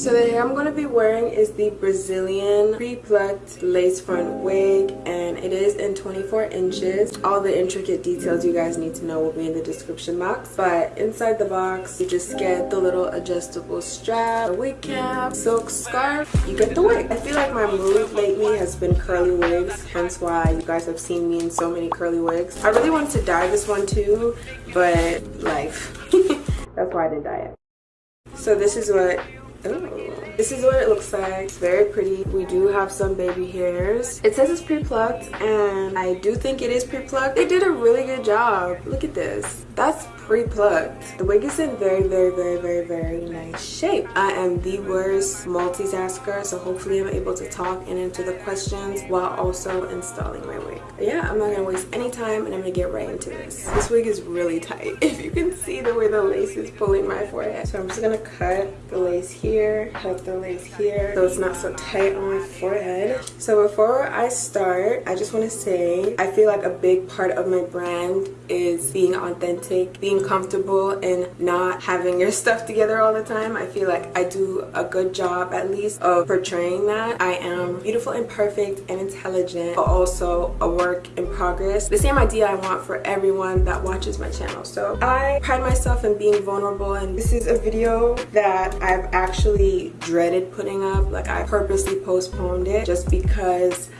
So the hair I'm going to be wearing is the Brazilian pre-plucked lace front wig and it is in 24 inches. All the intricate details you guys need to know will be in the description box. But inside the box, you just get the little adjustable strap, a wig cap, silk scarf, you get the wig. I feel like my mood lately has been curly wigs, hence why you guys have seen me in so many curly wigs. I really wanted to dye this one too, but life. That's why I didn't dye it. So this is what Ooh. This is what it looks like. It's very pretty. We do have some baby hairs. It says it's pre-plucked and I do think it is pre-plucked. They did a really good job. Look at this. That's pre-plucked. The wig is in very, very, very, very, very nice shape. I am the worst multitasker, so hopefully I'm able to talk and answer the questions while also installing my wig. But yeah, I'm not gonna waste any time and I'm gonna get right into this. This wig is really tight. If you can see the way the lace is pulling my forehead. So I'm just gonna cut the lace here, cut the lace here, so it's not so tight on my forehead. So before I start, I just wanna say, I feel like a big part of my brand is being authentic, being comfortable in not having your stuff together all the time. I feel like I do a good job at least of portraying that. I am beautiful and perfect and intelligent but also a work in progress. The same idea I want for everyone that watches my channel. So I pride myself in being vulnerable and this is a video that I've actually dreaded putting up. Like I purposely postponed it just because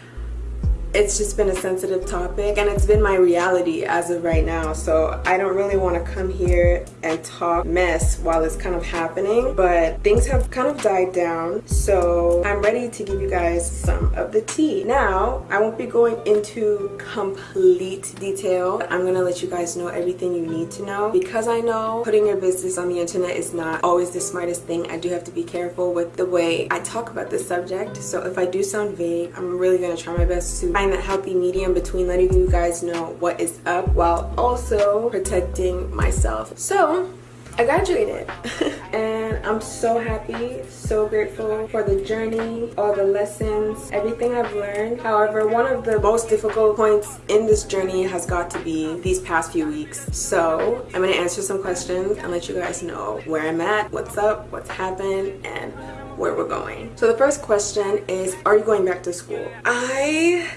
it's just been a sensitive topic and it's been my reality as of right now. So I don't really want to come here and talk mess while it's kind of happening but things have kind of died down. So I'm ready to give you guys some of the tea. Now I won't be going into complete detail. I'm gonna let you guys know everything you need to know because I know putting your business on the internet is not always the smartest thing. I do have to be careful with the way I talk about this subject. So if I do sound vague I'm really gonna try my best to find that healthy medium between letting you guys know what is up while also protecting myself. So I graduated and I'm so happy, so grateful for the journey, all the lessons, everything I've learned. However, one of the most difficult points in this journey has got to be these past few weeks. So I'm gonna answer some questions and let you guys know where I'm at, what's up, what's happened, and where we're going. So the first question is, are you going back to school? I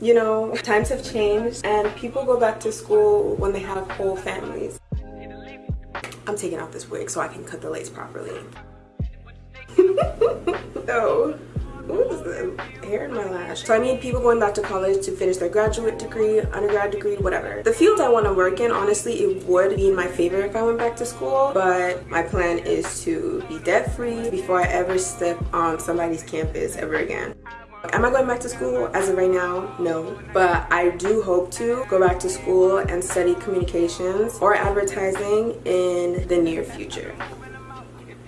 you know, times have changed and people go back to school when they have whole families. I'm taking off this wig so I can cut the lace properly. Oh, the hair in my lash. So I mean people going back to college to finish their graduate degree, undergrad degree, whatever. The field I want to work in, honestly, it would be in my favorite if I went back to school. But my plan is to be debt free before I ever step on somebody's campus ever again. Am I going back to school? As of right now, no. But I do hope to go back to school and study communications or advertising in the near future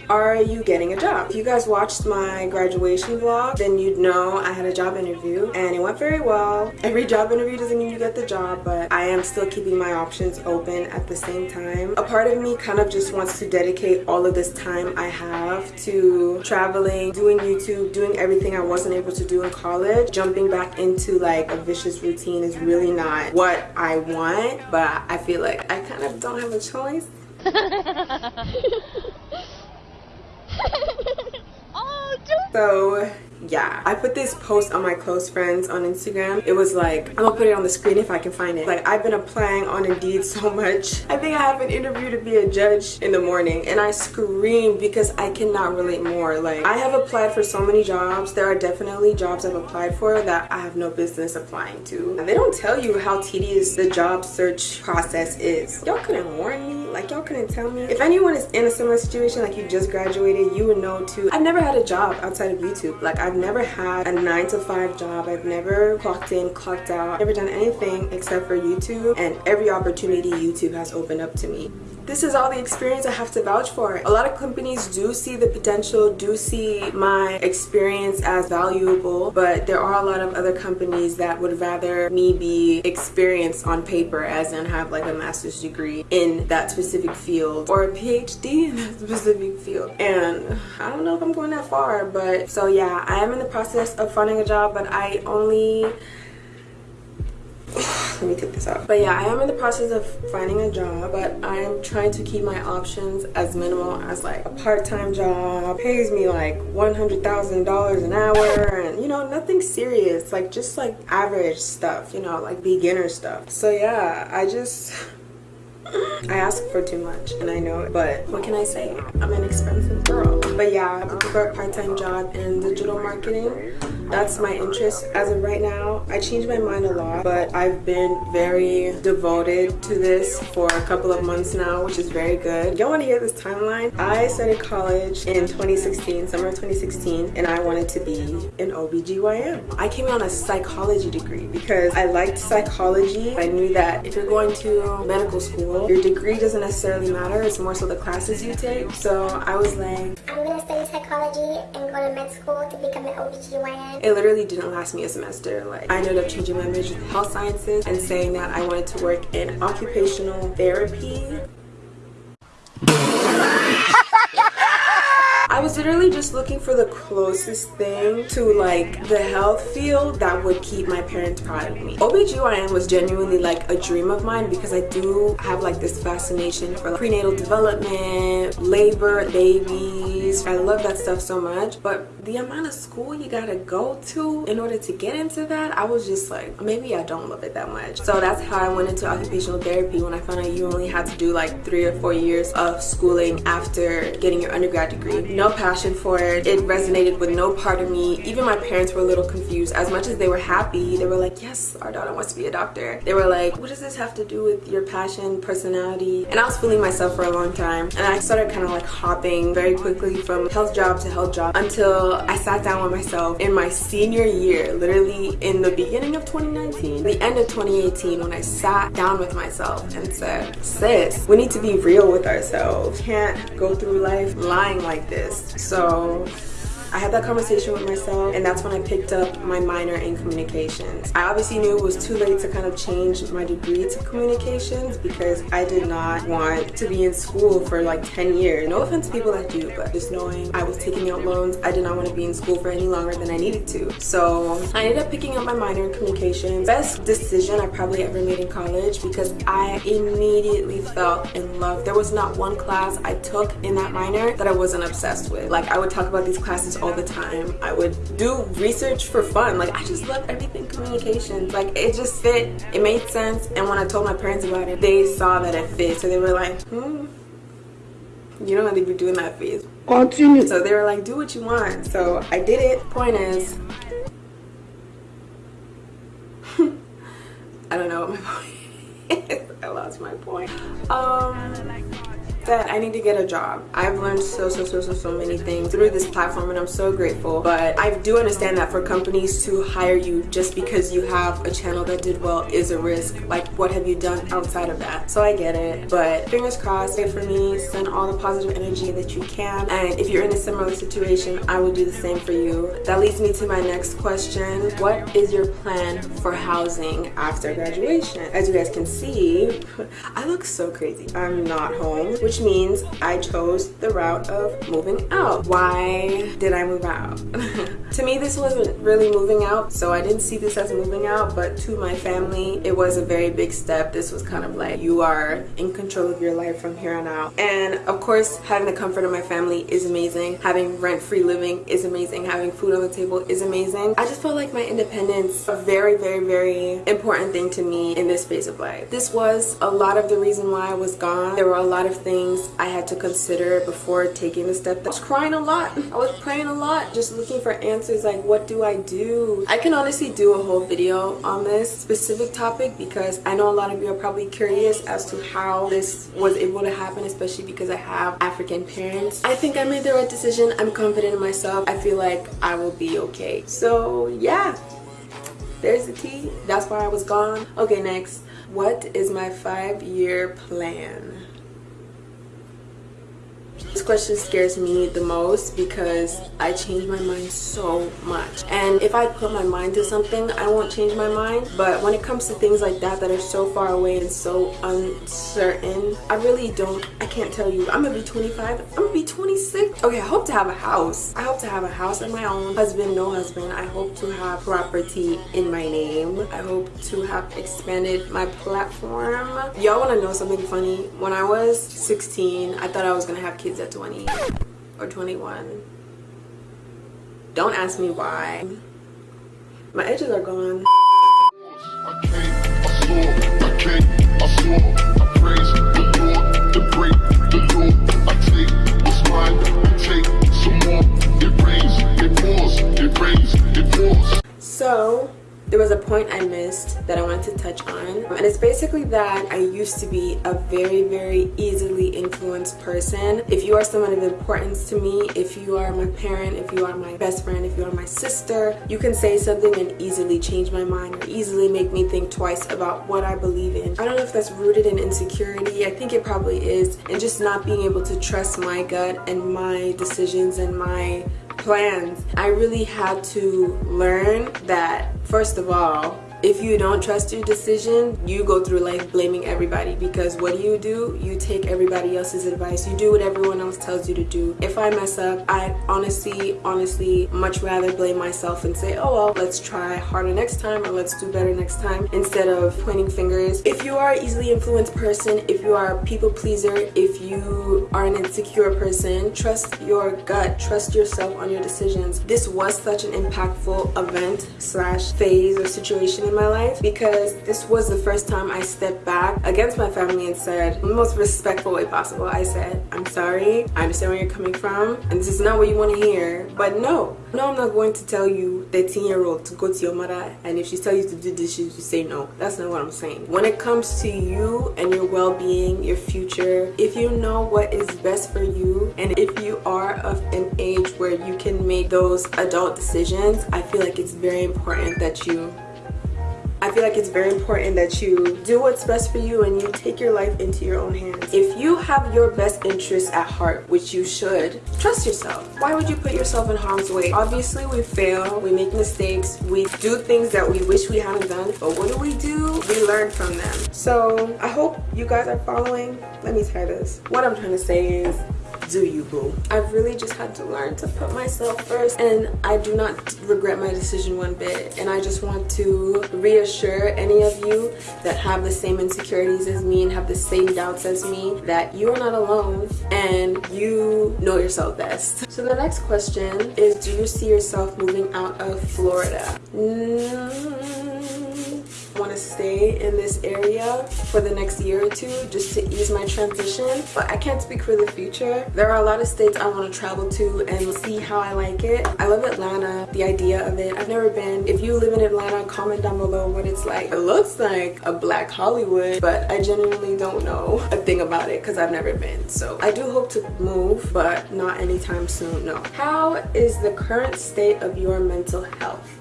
are you getting a job? If you guys watched my graduation vlog, then you'd know I had a job interview and it went very well. Every job interview doesn't mean you get the job, but I am still keeping my options open at the same time. A part of me kind of just wants to dedicate all of this time I have to traveling, doing YouTube, doing everything I wasn't able to do in college. Jumping back into like a vicious routine is really not what I want, but I feel like I kind of don't have a choice. oh, so yeah. I put this post on my close friends on instagram. It was like i'm gonna put it on the screen if i can find it. Like i've been applying on indeed so much. I think i have an interview to be a judge in the morning and i scream because i cannot relate more. Like i have applied for so many jobs. There are definitely jobs i've applied for that i have no business applying to. And they don't tell you how tedious the job search process is. Y'all couldn't warn me. Like y'all couldn't tell me. If anyone is in a similar situation like you just graduated you would know too. I've never had a job outside of youtube. Like i've never had a nine to five job. I've never clocked in clocked out never done anything except for youtube and every opportunity youtube has opened up to me this is all the experience I have to vouch for. A lot of companies do see the potential, do see my experience as valuable, but there are a lot of other companies that would rather me be experienced on paper as in have like a master's degree in that specific field or a PhD in that specific field. And I don't know if I'm going that far, but so yeah, I am in the process of finding a job, but I only let me take this out. But yeah i am in the process of finding a job but i'm trying to keep my options as minimal as like a part-time job. Pays me like $100,000 an hour and you know nothing serious like just like average stuff you know like beginner stuff. So yeah i just I ask for too much and I know it, but what can I say? I'm an expensive girl. But yeah, looking for a part-time job in digital marketing. That's my interest. As of right now i changed my mind a lot but i've been very devoted to this for a couple of months now which is very good. Y'all want to hear this timeline? I started college in 2016 summer of 2016 and i wanted to be an obgyn i came on a psychology degree because i liked psychology. I knew that if you're going to medical school your degree doesn't necessarily matter it's more so the classes you take. So i was like i'm gonna study psychology and go to med school to become an obgyn it literally didn't last me a semester. Like I ended up changing my major to health sciences and saying that I wanted to work in occupational therapy I was literally just looking for the closest thing to like the health field that would keep my parents proud of me. OBGYN was genuinely like a dream of mine because I do have like this fascination for like, prenatal development, labor, babies. I love that stuff so much. But the amount of school you gotta go to in order to get into that, I was just like, maybe I don't love it that much. So that's how I went into occupational therapy when I found out you only had to do like three or four years of schooling after getting your undergrad degree. No passion for it. It resonated with no part of me. Even my parents were a little confused. As much as they were happy, they were like, yes, our daughter wants to be a doctor. They were like, what does this have to do with your passion, personality? And I was fooling myself for a long time. And I started kind of like hopping very quickly from health job to health job until I sat down with myself in my senior year, literally in the beginning of 2019, the end of 2018, when I sat down with myself and said, sis, we need to be real with ourselves. Can't go through life lying like this so I had that conversation with myself and that's when I picked up my minor in communications. I obviously knew it was too late to kind of change my degree to communications because I did not want to be in school for like 10 years. No offense to people that do, but just knowing I was taking out loans, I did not want to be in school for any longer than I needed to. So I ended up picking up my minor in communications. Best decision I probably ever made in college because I immediately felt in love. There was not one class I took in that minor that I wasn't obsessed with. Like I would talk about these classes all the time. I would do research for fun. Like I just love everything communications. Like it just fit. It made sense. And when I told my parents about it, they saw that it fit. So they were like, hmm. You know, they've been doing that phase. Continue. So they were like, do what you want. So I did it. Point is, I don't know what my point is. I lost my point. Um that I need to get a job. I've learned so, so, so, so, so many things through this platform and I'm so grateful. But I do understand that for companies to hire you just because you have a channel that did well is a risk. Like what have you done outside of that? So I get it. But fingers crossed, pray for me, send all the positive energy that you can. And if you're in a similar situation, I will do the same for you. That leads me to my next question. What is your plan for housing after graduation? As you guys can see, I look so crazy. I'm not home, which means I chose the route of moving out. Why did I move out? to me, this wasn't really moving out, so I didn't see this as moving out, but to my family, it was a very big step. This was kind of like, you are in control of your life from here on out. And of course, having the comfort of my family is amazing. Having rent-free living is amazing. Having food on the table is amazing. I just felt like my independence a very, very, very important thing to me in this phase of life. This was a lot of the reason why I was gone. There were a lot of things things I had to consider before taking the step. I was crying a lot. I was praying a lot, just looking for answers like what do I do? I can honestly do a whole video on this specific topic because I know a lot of you are probably curious as to how this was able to happen, especially because I have African parents. I think I made the right decision. I'm confident in myself. I feel like I will be okay. So yeah, there's the tea. That's why I was gone. Okay, next. What is my five-year plan? This question scares me the most because I change my mind so much. And if I put my mind to something, I won't change my mind. But when it comes to things like that that are so far away and so uncertain, I really don't, I can't tell you. I'm gonna be 25, I'm gonna be 26. Okay, I hope to have a house. I hope to have a house of my own. Husband, no husband. I hope to have property in my name. I hope to have expanded my platform. Y'all wanna know something funny? When I was 16, I thought I was gonna have kids at 20 or 21. Don't ask me why. My edges are gone. I came, I saw, I came, I saw, I praise the Lord, to break the law. I take what's mine and take some more. It rains, it pours, it rains, it pours. So there was a point I missed that I wanted to touch on. And it's basically that I used to be a very very easily influenced person. If you are someone of importance to me if you are my parent if you are my best friend if you are my sister you can say something and easily change my mind or easily make me think twice about what I believe in. I don't know if that's rooted in insecurity. I think it probably is. And just not being able to trust my gut and my decisions and my plans I really had to learn that First of all, if you don't trust your decision you go through life blaming everybody because what do you do? You take everybody else's advice. You do what everyone else tells you to do. If i mess up i honestly honestly much rather blame myself and say oh well let's try harder next time or let's do better next time instead of pointing fingers. If you are an easily influenced person if you are a people pleaser if you are an insecure person trust your gut. Trust yourself on your decisions. This was such an impactful event slash phase or situation in my life because this was the first time I stepped back against my family and said, in the most respectful way possible, I said, I'm sorry, I understand where you're coming from, and this is not what you want to hear, but no. No, I'm not going to tell you, 13 year old, to go to your mother, and if she tells you to do dishes, you say no. That's not what I'm saying. When it comes to you and your well-being, your future, if you know what is best for you, and if you are of an age where you can make those adult decisions, I feel like it's very important that you I feel like it's very important that you do what's best for you and you take your life into your own hands. If you have your best interests at heart, which you should, trust yourself. Why would you put yourself in harm's way? Obviously, we fail, we make mistakes, we do things that we wish we hadn't done, but what do we do? We learn from them. So I hope you guys are following. Let me try this. What I'm trying to say is do you boo? I've really just had to learn to put myself first and i do not regret my decision one bit and i just want to reassure any of you that have the same insecurities as me and have the same doubts as me that you are not alone and you know yourself best. So the next question is do you see yourself moving out of florida? Mm want to stay in this area for the next year or two just to ease my transition but I can't speak for the future. There are a lot of states I want to travel to and see how I like it. I love Atlanta the idea of it. I've never been. If you live in Atlanta comment down below what it's like. It looks like a black Hollywood but I genuinely don't know a thing about it because I've never been. So I do hope to move but not anytime soon no. How is the current state of your mental health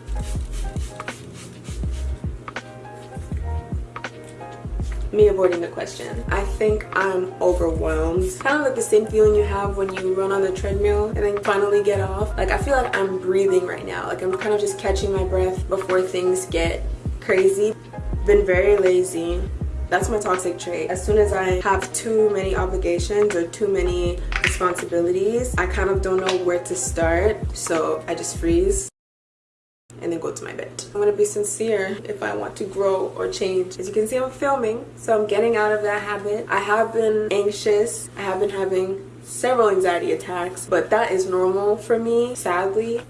me avoiding the question. I think I'm overwhelmed. Kind of like the same feeling you have when you run on the treadmill and then finally get off. Like I feel like I'm breathing right now. Like I'm kind of just catching my breath before things get crazy. Been very lazy. That's my toxic trait. As soon as I have too many obligations or too many responsibilities, I kind of don't know where to start. So I just freeze and then go to my bed. I'm gonna be sincere if I want to grow or change. As you can see, I'm filming, so I'm getting out of that habit. I have been anxious. I have been having several anxiety attacks, but that is normal for me, sadly.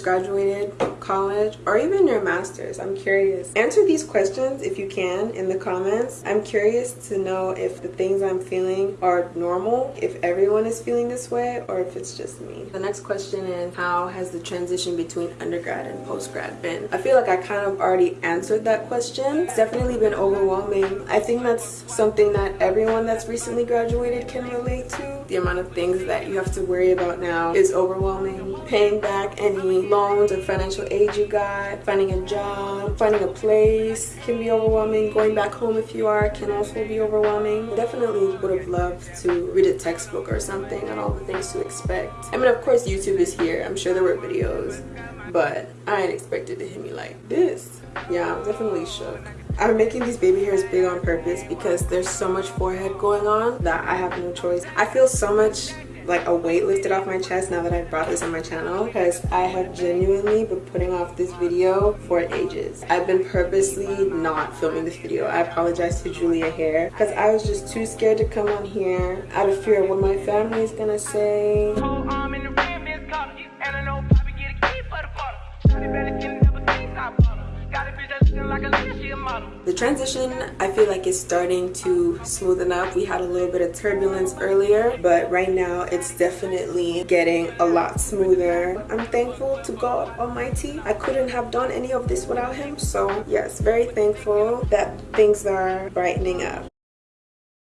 just graduated college or even your master's? I'm curious. Answer these questions if you can in the comments. I'm curious to know if the things I'm feeling are normal, if everyone is feeling this way, or if it's just me. The next question is how has the transition between undergrad and postgrad been? I feel like I kind of already answered that question. It's definitely been overwhelming. I think that's something that everyone that's recently graduated can relate to. The amount of things that you have to worry about now is overwhelming paying back any loans or financial aid you got finding a job finding a place. Can be overwhelming. Going back home if you are can also be overwhelming. Definitely would have loved to read a textbook or something on all the things to expect. I mean of course youtube is here. I'm sure there were videos but i ain't expected to hit me like this. Yeah i'm definitely shook. I'm making these baby hairs big on purpose because there's so much forehead going on that I have no choice. I feel so much like a weight lifted off my chest now that I've brought this on my channel because I have genuinely been putting off this video for ages. I've been purposely not filming this video. I apologize to Julia Hair because I was just too scared to come on here out of fear of what my family is gonna say. The transition I feel like is starting to smoothen up. We had a little bit of turbulence earlier, but right now it's definitely getting a lot smoother. I'm thankful to God Almighty. I couldn't have done any of this without him. So yes, very thankful that things are brightening up.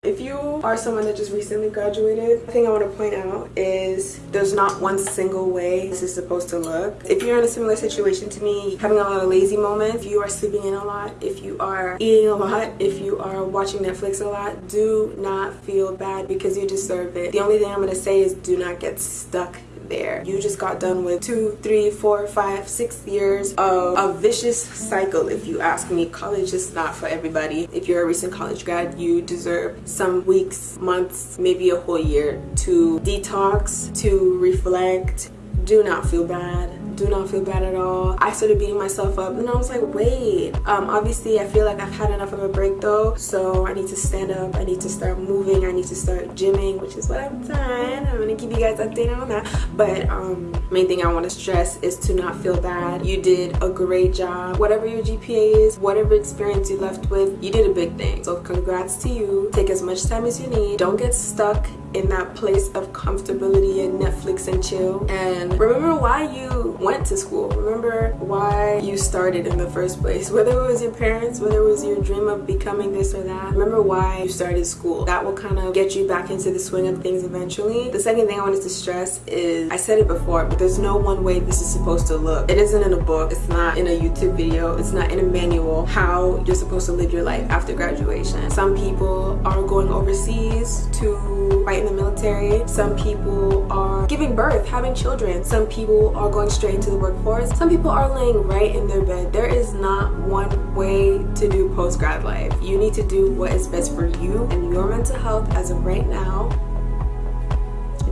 If you are someone that just recently graduated, the thing I want to point out is there's not one single way this is supposed to look. If you're in a similar situation to me, having a lot of lazy moments, if you are sleeping in a lot, if you are eating a lot, if you are watching Netflix a lot, do not feel bad because you deserve it. The only thing I'm going to say is do not get stuck there. You just got done with two, three, four, five, six years of a vicious cycle if you ask me. College is not for everybody. If you're a recent college grad, you deserve some weeks, months, maybe a whole year to detox, to reflect. Do not feel bad. Do not feel bad at all. I started beating myself up and i was like wait. Um, obviously i feel like i've had enough of a break though. So i need to stand up. I need to start moving. I need to start gymming which is what i've done. I'm gonna keep you guys updated on that. But um main thing i want to stress is to not feel bad. You did a great job. Whatever your gpa is whatever experience you left with you did a big thing. So congrats to you. Take as much time as you need. Don't get stuck in that place of comfortability and Netflix and chill. And remember why you went to school. Remember why you started in the first place. Whether it was your parents, whether it was your dream of becoming this or that. Remember why you started school. That will kind of get you back into the swing of things eventually. The second thing I wanted to stress is, I said it before, but there's no one way this is supposed to look. It isn't in a book. It's not in a YouTube video. It's not in a manual how you're supposed to live your life after graduation. Some people are going overseas to fight in the military. Some people are giving birth, having children. Some people are going straight into the workforce. Some people are laying right in their bed. There is not one way to do post-grad life. You need to do what is best for you and your mental health as of right now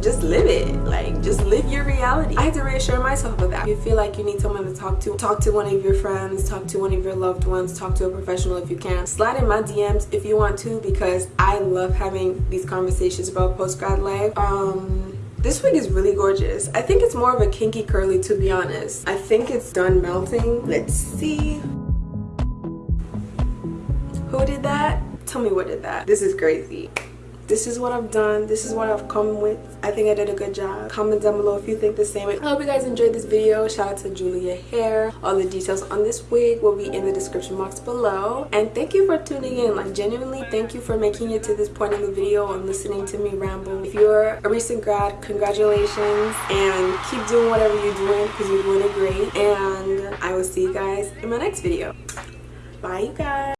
just live it. Like just live your reality. I had to reassure myself of that. If you feel like you need someone to talk to. Talk to one of your friends. Talk to one of your loved ones. Talk to a professional if you can. Slide in my dms if you want to because i love having these conversations about post-grad life. Um this wig is really gorgeous. I think it's more of a kinky curly to be honest. I think it's done melting. Let's see. Who did that? Tell me what did that. This is crazy this is what I've done. This is what I've come with. I think I did a good job. Comment down below if you think the same. I hope you guys enjoyed this video. Shout out to Julia Hair. All the details on this wig will be in the description box below. And thank you for tuning in. Like genuinely, thank you for making it to this point in the video and listening to me ramble. If you're a recent grad, congratulations. And keep doing whatever you're doing because you're doing it great. And I will see you guys in my next video. Bye you guys.